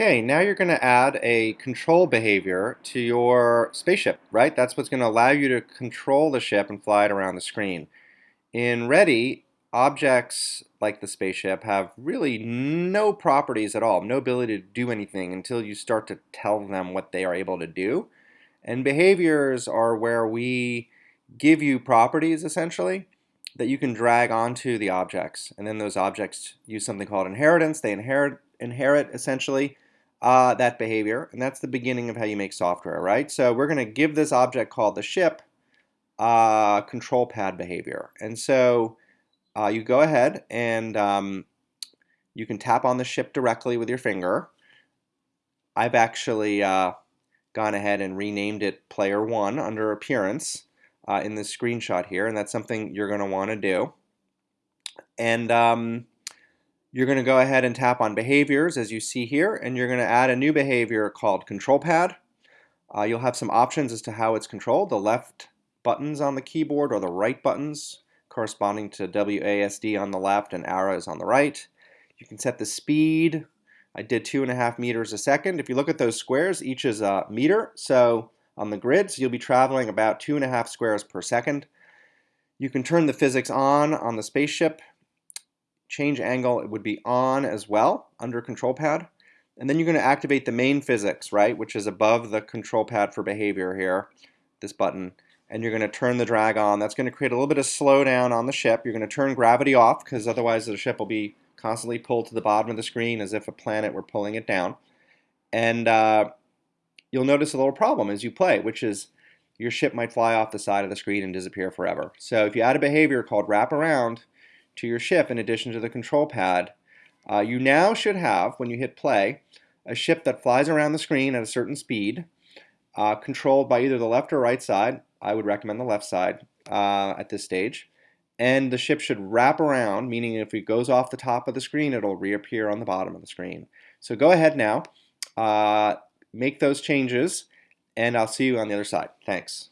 Okay, now you're going to add a control behavior to your spaceship, right? That's what's going to allow you to control the ship and fly it around the screen. In Ready, objects like the spaceship have really no properties at all, no ability to do anything until you start to tell them what they are able to do. And behaviors are where we give you properties, essentially, that you can drag onto the objects. And then those objects use something called inheritance. They inherit inherit essentially uh, that behavior, and that's the beginning of how you make software, right? So we're going to give this object called the ship uh, control pad behavior. And so uh, you go ahead and um, you can tap on the ship directly with your finger. I've actually uh, gone ahead and renamed it player one under appearance uh, in this screenshot here, and that's something you're going to want to do. And um, you're going to go ahead and tap on behaviors as you see here and you're going to add a new behavior called control pad. Uh, you'll have some options as to how it's controlled. The left buttons on the keyboard or the right buttons corresponding to WASD on the left and arrows on the right. You can set the speed. I did two and a half meters a second. If you look at those squares, each is a meter. So on the grid, you'll be traveling about two and a half squares per second. You can turn the physics on on the spaceship change angle it would be on as well under control pad. And then you're going to activate the main physics, right, which is above the control pad for behavior here, this button. And you're going to turn the drag on. That's going to create a little bit of slowdown on the ship. You're going to turn gravity off because otherwise the ship will be constantly pulled to the bottom of the screen as if a planet were pulling it down. And uh, you'll notice a little problem as you play, which is your ship might fly off the side of the screen and disappear forever. So if you add a behavior called wrap around, to your ship in addition to the control pad. Uh, you now should have, when you hit play, a ship that flies around the screen at a certain speed, uh, controlled by either the left or right side. I would recommend the left side uh, at this stage. And the ship should wrap around, meaning if it goes off the top of the screen, it'll reappear on the bottom of the screen. So go ahead now, uh, make those changes, and I'll see you on the other side. Thanks.